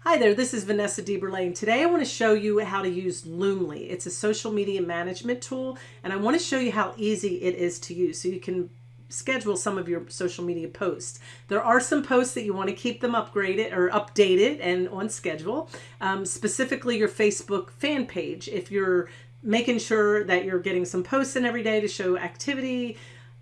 Hi there, this is Vanessa DeBerlane. Today I want to show you how to use Loomly. It's a social media management tool and I want to show you how easy it is to use so you can schedule some of your social media posts. There are some posts that you want to keep them upgraded or updated and on schedule, um, specifically your Facebook fan page. If you're making sure that you're getting some posts in every day to show activity,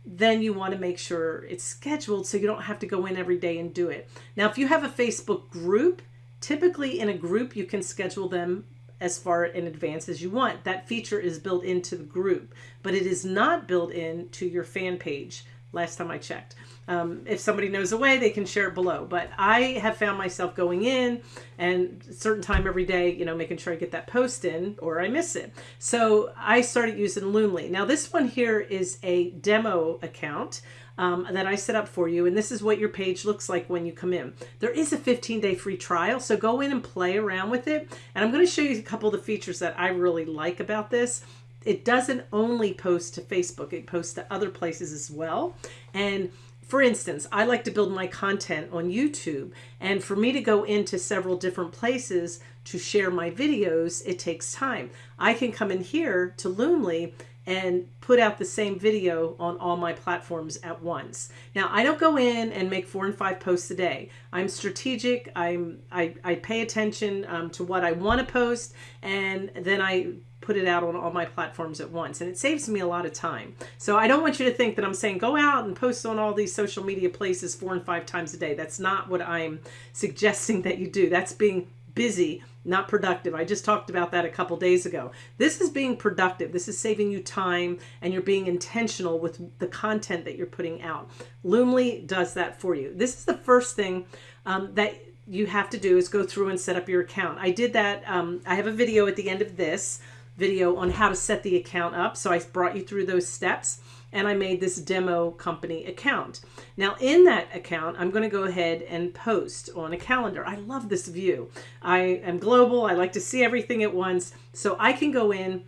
then you want to make sure it's scheduled so you don't have to go in every day and do it. Now, if you have a Facebook group, Typically in a group, you can schedule them as far in advance as you want. That feature is built into the group, but it is not built into your fan page last time I checked. Um, if somebody knows a way, they can share it below. But I have found myself going in and certain time every day, you know, making sure I get that post in or I miss it. So I started using Loomly. Now this one here is a demo account um, that I set up for you. And this is what your page looks like when you come in. There is a 15 day free trial. So go in and play around with it. And I'm going to show you a couple of the features that I really like about this. It doesn't only post to Facebook, it posts to other places as well. And for instance, I like to build my content on YouTube and for me to go into several different places to share my videos, it takes time. I can come in here to Loomly and put out the same video on all my platforms at once. Now, I don't go in and make four and five posts a day. I'm strategic. I'm, I, I pay attention um, to what I want to post, and then I put it out on all my platforms at once. And it saves me a lot of time. So I don't want you to think that I'm saying go out and post on all these social media places four and five times a day. That's not what I'm suggesting that you do. That's being busy not productive. I just talked about that a couple days ago. This is being productive. This is saving you time and you're being intentional with the content that you're putting out. Loomly does that for you. This is the first thing um, that you have to do is go through and set up your account. I did that. Um, I have a video at the end of this video on how to set the account up. So I brought you through those steps and I made this demo company account. Now in that account, I'm going to go ahead and post on a calendar. I love this view. I am global. I like to see everything at once. So I can go in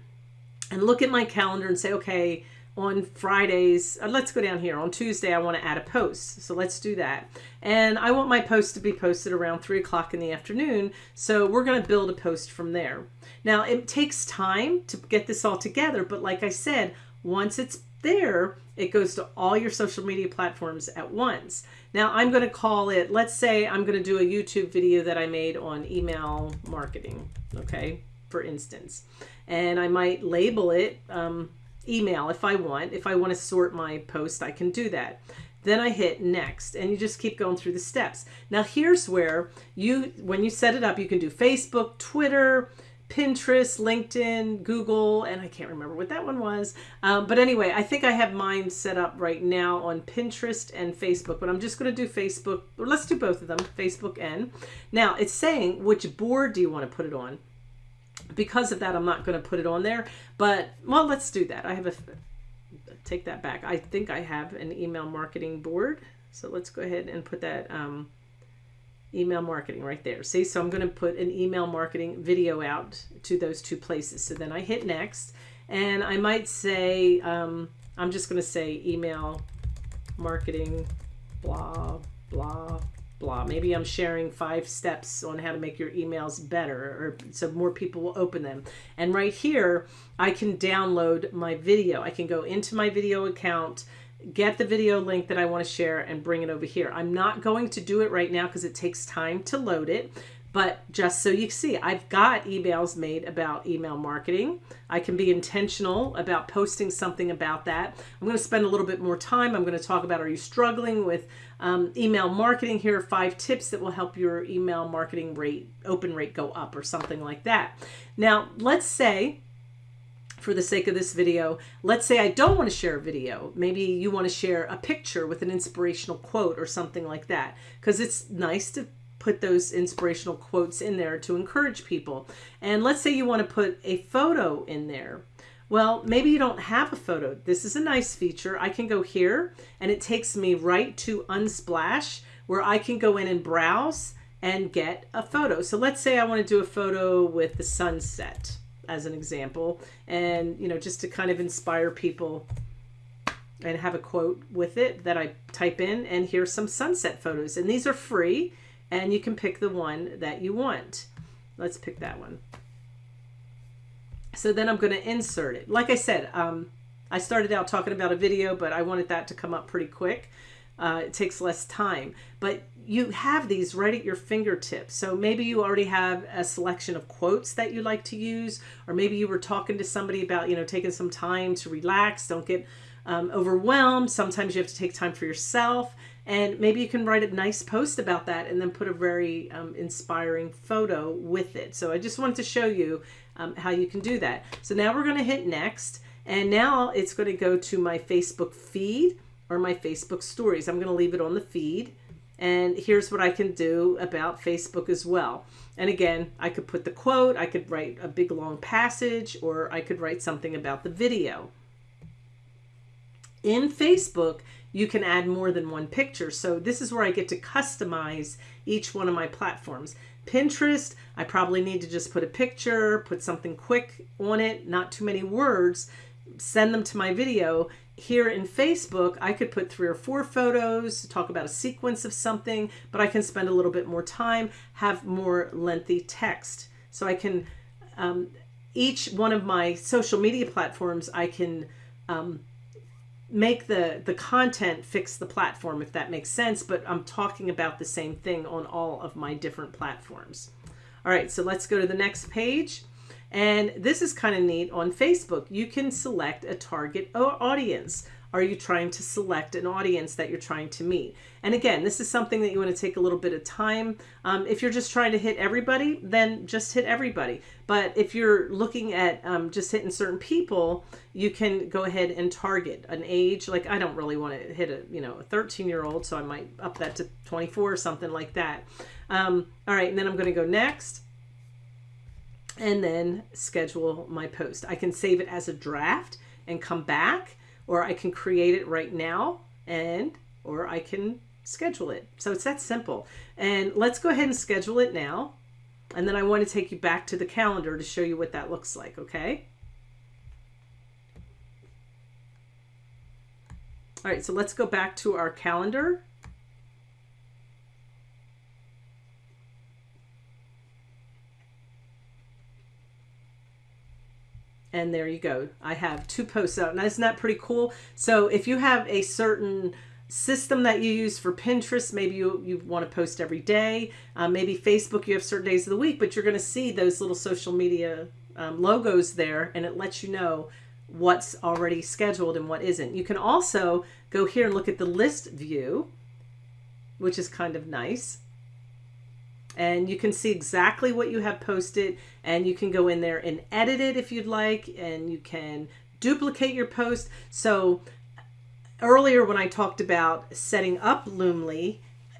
and look at my calendar and say, okay, on Fridays, uh, let's go down here. On Tuesday, I want to add a post. So let's do that. And I want my post to be posted around 3 o'clock in the afternoon. So we're going to build a post from there. Now, it takes time to get this all together. But like I said, once it's there, it goes to all your social media platforms at once. Now I'm going to call it, let's say I'm going to do a YouTube video that I made on email marketing, okay, for instance. And I might label it um, email if I want. If I want to sort my post, I can do that. Then I hit next and you just keep going through the steps. Now here's where you, when you set it up, you can do Facebook, Twitter, Pinterest, LinkedIn, Google, and I can't remember what that one was. Um, but anyway, I think I have mine set up right now on Pinterest and Facebook, but I'm just going to do Facebook, or let's do both of them, Facebook and. Now it's saying which board do you want to put it on? Because of that, I'm not going to put it on there, but well, let's do that. I have a, take that back. I think I have an email marketing board. So let's go ahead and put that um, email marketing right there. See, so I'm going to put an email marketing video out to those two places. So then I hit next and I might say, um, I'm just going to say email marketing, blah, blah, blah. Maybe I'm sharing five steps on how to make your emails better or so more people will open them. And right here, I can download my video. I can go into my video account get the video link that I want to share and bring it over here. I'm not going to do it right now because it takes time to load it. But just so you see, I've got emails made about email marketing. I can be intentional about posting something about that. I'm going to spend a little bit more time. I'm going to talk about are you struggling with um, email marketing? Here are five tips that will help your email marketing rate, open rate go up or something like that. Now, let's say for the sake of this video, let's say I don't want to share a video. Maybe you want to share a picture with an inspirational quote or something like that. Because it's nice to put those inspirational quotes in there to encourage people. And let's say you want to put a photo in there. Well, maybe you don't have a photo. This is a nice feature. I can go here and it takes me right to Unsplash where I can go in and browse and get a photo. So let's say I want to do a photo with the sunset as an example and you know just to kind of inspire people and have a quote with it that I type in and here's some sunset photos and these are free and you can pick the one that you want. Let's pick that one. So then I'm going to insert it. Like I said, um, I started out talking about a video, but I wanted that to come up pretty quick. Uh, it takes less time, but you have these right at your fingertips. So maybe you already have a selection of quotes that you like to use, or maybe you were talking to somebody about, you know, taking some time to relax. Don't get um, overwhelmed. Sometimes you have to take time for yourself. And maybe you can write a nice post about that and then put a very um, inspiring photo with it. So I just wanted to show you um, how you can do that. So now we're going to hit next. And now it's going to go to my Facebook feed or my Facebook stories. I'm going to leave it on the feed. And here's what I can do about Facebook as well. And again, I could put the quote, I could write a big long passage, or I could write something about the video. In Facebook, you can add more than one picture. So this is where I get to customize each one of my platforms. Pinterest, I probably need to just put a picture, put something quick on it, not too many words, send them to my video here in Facebook, I could put three or four photos, talk about a sequence of something, but I can spend a little bit more time, have more lengthy text. So I can, um, each one of my social media platforms, I can um, make the, the content fix the platform, if that makes sense, but I'm talking about the same thing on all of my different platforms. All right, so let's go to the next page. And this is kind of neat on Facebook. You can select a target audience. Are you trying to select an audience that you're trying to meet? And again, this is something that you want to take a little bit of time. Um, if you're just trying to hit everybody, then just hit everybody. But if you're looking at um, just hitting certain people, you can go ahead and target an age. Like I don't really want to hit a you know a 13 year old, so I might up that to 24 or something like that. Um, all right, and then I'm going to go next and then schedule my post. I can save it as a draft and come back, or I can create it right now and, or I can schedule it. So it's that simple. And let's go ahead and schedule it now. And then I want to take you back to the calendar to show you what that looks like, okay? All right, so let's go back to our calendar and there you go. I have two posts out. Now, isn't that pretty cool? So if you have a certain system that you use for Pinterest, maybe you, you want to post every day. Uh, maybe Facebook, you have certain days of the week, but you're going to see those little social media um, logos there, and it lets you know what's already scheduled and what isn't. You can also go here and look at the list view, which is kind of nice and you can see exactly what you have posted and you can go in there and edit it if you'd like and you can duplicate your post. So earlier when I talked about setting up Loomly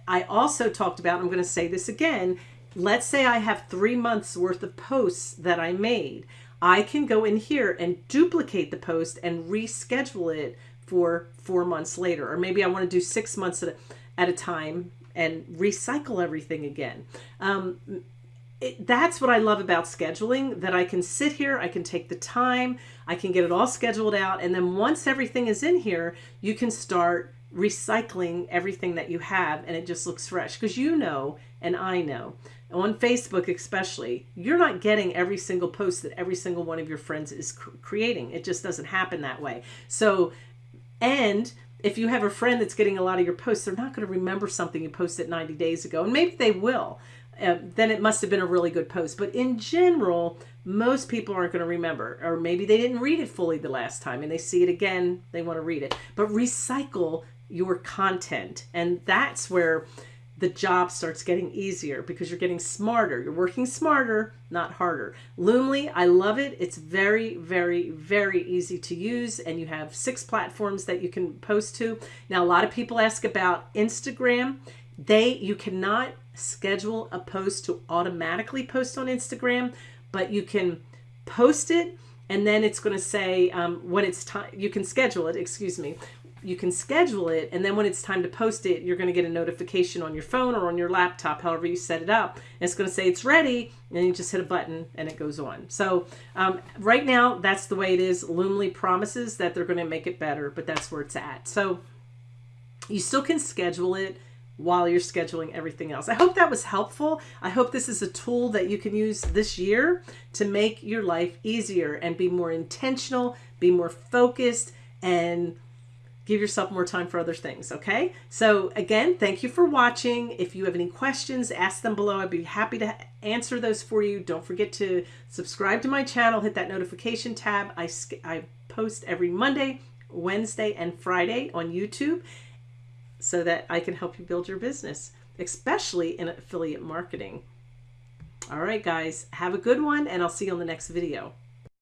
I also talked about I'm going to say this again let's say I have three months worth of posts that I made. I can go in here and duplicate the post and reschedule it for four months later or maybe I want to do six months at a, at a time and recycle everything again. Um, it, that's what I love about scheduling, that I can sit here, I can take the time, I can get it all scheduled out. And then once everything is in here, you can start recycling everything that you have and it just looks fresh because you know and I know on Facebook especially you're not getting every single post that every single one of your friends is creating it just doesn't happen that way so and if you have a friend that's getting a lot of your posts, they're not going to remember something you posted 90 days ago. And maybe they will. Uh, then it must have been a really good post. But in general, most people aren't going to remember. Or maybe they didn't read it fully the last time and they see it again, they want to read it. But recycle your content. And that's where the job starts getting easier because you're getting smarter. You're working smarter, not harder. Loomly, I love it. It's very, very, very easy to use and you have six platforms that you can post to. Now, a lot of people ask about Instagram. They, you cannot schedule a post to automatically post on Instagram, but you can post it and then it's going to say um, when it's time you can schedule it excuse me you can schedule it and then when it's time to post it you're going to get a notification on your phone or on your laptop however you set it up and it's going to say it's ready and you just hit a button and it goes on so um, right now that's the way it is loomly promises that they're going to make it better but that's where it's at so you still can schedule it while you're scheduling everything else. I hope that was helpful. I hope this is a tool that you can use this year to make your life easier and be more intentional, be more focused, and give yourself more time for other things. Okay. So again, thank you for watching. If you have any questions, ask them below. I'd be happy to answer those for you. Don't forget to subscribe to my channel, hit that notification tab. I, I post every Monday, Wednesday, and Friday on YouTube so that I can help you build your business, especially in affiliate marketing. All right, guys, have a good one, and I'll see you on the next video.